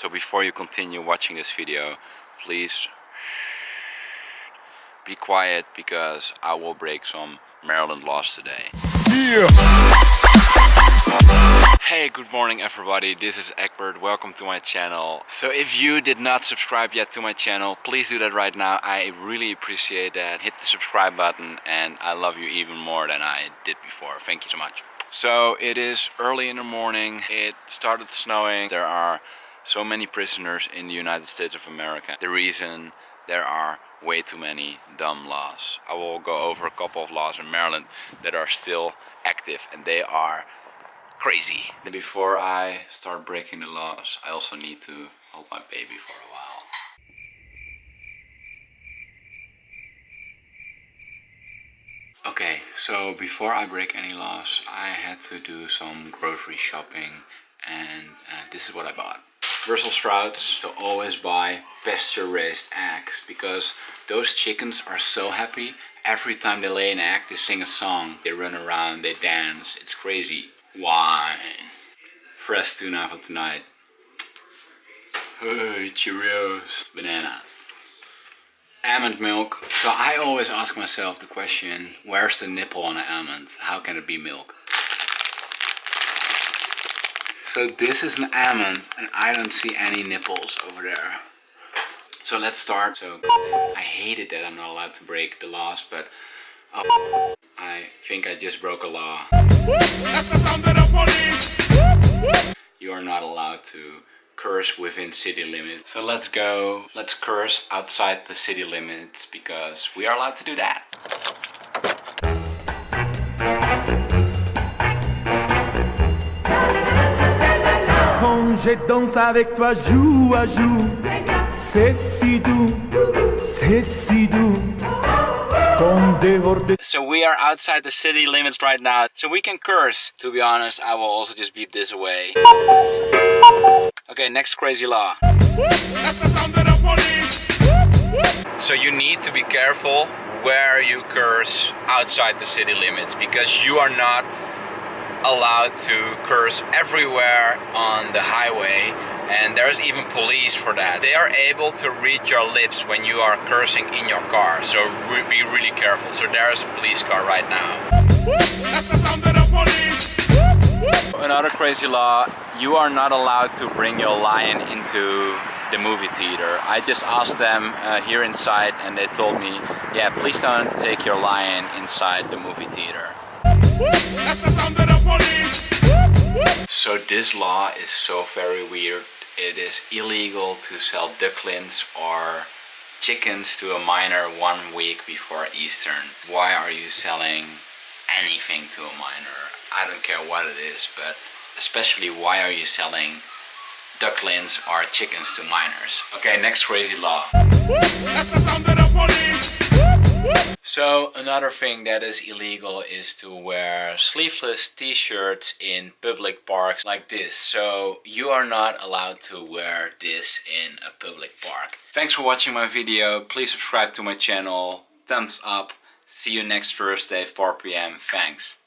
So before you continue watching this video, please be quiet because I will break some Maryland laws today. Hey, good morning everybody, this is Egbert, welcome to my channel. So if you did not subscribe yet to my channel, please do that right now. I really appreciate that. Hit the subscribe button and I love you even more than I did before. Thank you so much. So it is early in the morning, it started snowing. There are so many prisoners in the United States of America. The reason there are way too many dumb laws. I will go over a couple of laws in Maryland that are still active and they are crazy. Before I start breaking the laws, I also need to hold my baby for a while. Okay, so before I break any laws, I had to do some grocery shopping and uh, this is what I bought. Brussels sprouts, to always buy pasture raised eggs because those chickens are so happy. Every time they lay an egg, they sing a song, they run around, they dance, it's crazy wine. Fresh tuna for tonight. Hey, Cheerios, bananas. Almond milk. So I always ask myself the question, where's the nipple on an almond? How can it be milk? So this is an almond and I don't see any nipples over there. So let's start. So I hated that I'm not allowed to break the laws, but oh, I think I just broke a law. You are not allowed to curse within city limits. So let's go, let's curse outside the city limits because we are allowed to do that. Je danse avec toi, joue à joue, c'est si doux, c'est si doux. So we are outside the city limits right now, so we can curse. To be honest, I will also just beep this away. Okay, next crazy law. So you need to be careful where you curse outside the city limits because you are not allowed to curse everywhere on the highway and there's even police for that. They are able to read your lips when you are cursing in your car, so re be really careful. So there's a police car right now. Another crazy law, you are not allowed to bring your lion into the movie theater. I just asked them uh, here inside and they told me, yeah, please don't take your lion inside the movie theater. So this law is so very weird. It is illegal to sell ducklings or chickens to a minor one week before Easter. Why are you selling anything to a minor? I don't care what it is, but especially why are you selling ducklings or chickens to minors? Okay, next crazy law. So another thing that is illegal is to wear sleeveless t-shirts in public parks like this. So you are not allowed to wear this in a public park. Thanks for watching my video. Please subscribe to my channel. Thumbs up. See you next Thursday 4 p.m. Thanks.